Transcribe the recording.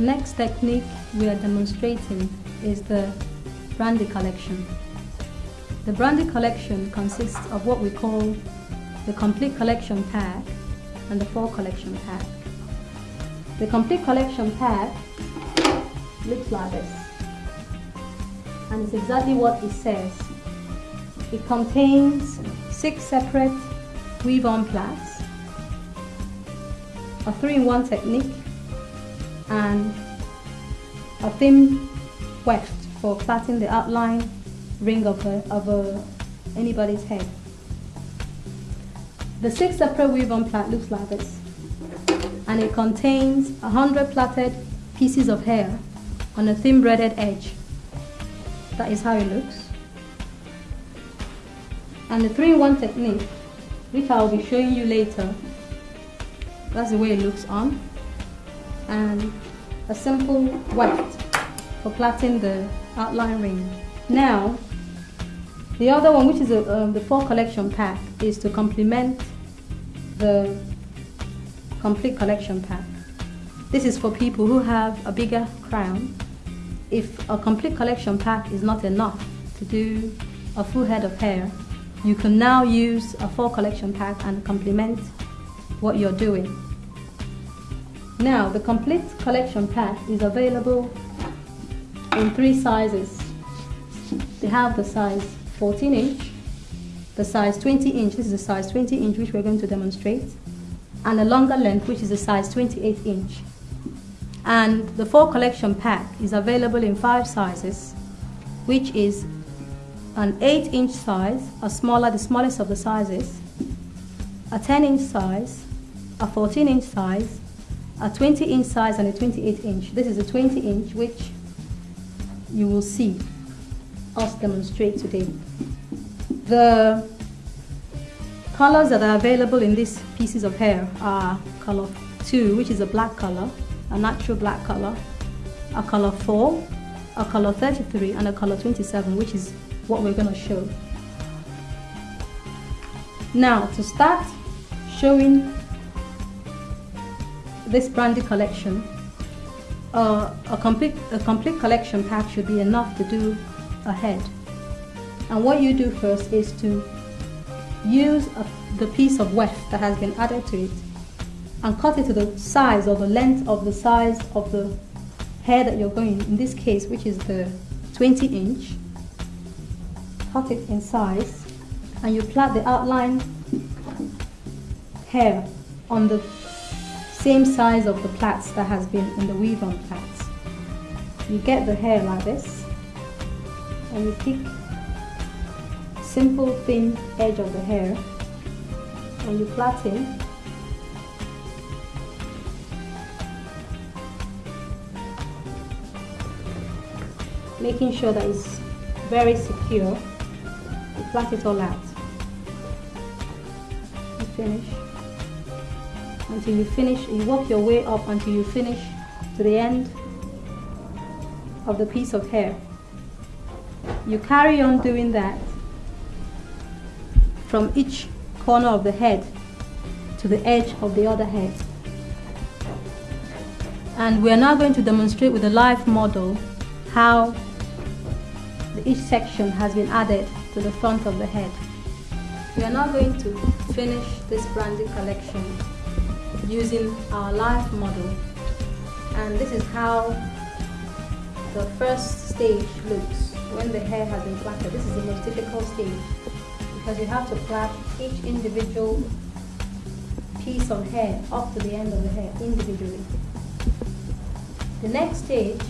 The next technique we are demonstrating is the brandy collection. The brandy collection consists of what we call the complete collection pack and the full collection pack. The complete collection pack looks like this and it's exactly what it says. It contains six separate weave-on plats, a three-in-one technique, and a thin weft for plaiting the outline ring of, a, of a, anybody's head. The six separate weave-on plat looks like this, and it contains 100 plaited pieces of hair on a thin braided edge. That is how it looks. And the 3-in-1 technique, which I'll be showing you later, that's the way it looks on. And a simple weft for plaiting the outline ring. Now, the other one, which is a, um, the full collection pack, is to complement the complete collection pack. This is for people who have a bigger crown. If a complete collection pack is not enough to do a full head of hair, you can now use a full collection pack and complement what you're doing. Now, the complete collection pack is available in three sizes. They have the size 14 inch, the size 20 inch, this is the size 20 inch which we're going to demonstrate, and a longer length which is the size 28 inch. And the full collection pack is available in five sizes, which is an 8 inch size, a smaller, the smallest of the sizes, a 10 inch size, a 14 inch size, a 20 inch size and a 28 inch. This is a 20 inch which you will see us demonstrate today. The colors that are available in these pieces of hair are color 2, which is a black color, a natural black color, a color 4, a color 33, and a color 27, which is what we're going to show. Now, to start showing this brandy collection, uh, a, complete, a complete collection pack should be enough to do a head. And what you do first is to use a, the piece of weft that has been added to it and cut it to the size or the length of the size of the hair that you're going, in this case, which is the 20 inch. Cut it in size and you plait the outline hair on the same size of the plaits that has been in the weave on plaits. You get the hair like this and you pick simple thin edge of the hair and you plait it making sure that it's very secure you plait it all out. You finish until you finish you work your way up until you finish to the end of the piece of hair. You carry on doing that from each corner of the head to the edge of the other head. And we are now going to demonstrate with a live model how each section has been added to the front of the head. We are now going to finish this brandy collection using our live model and this is how the first stage looks when the hair has been plaited. This is the most difficult stage because you have to plait each individual piece of hair up to the end of the hair individually. The next stage